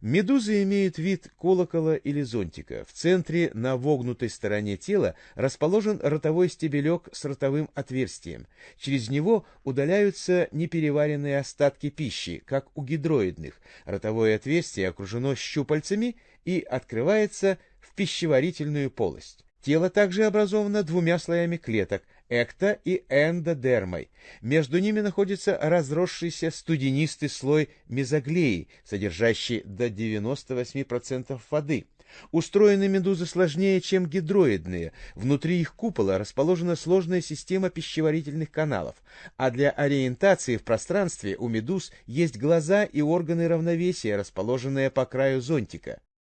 Медузы имеют вид колокола или зонтика. В центре на вогнутой стороне тела расположен ротовой стебелек с ротовым отверстием. Через него удаляются непереваренные остатки пищи, как у гидроидных. Ротовое отверстие окружено щупальцами и открывается в пищеварительную полость. Тело также образовано двумя слоями клеток – экто- и эндодермой. Между ними находится разросшийся студенистый слой мезоглеи, содержащий до 98% воды. Устроены медузы сложнее, чем гидроидные. Внутри их купола расположена сложная система пищеварительных каналов, а для ориентации в пространстве у медуз есть глаза и органы равновесия, расположенные по краю зонтика.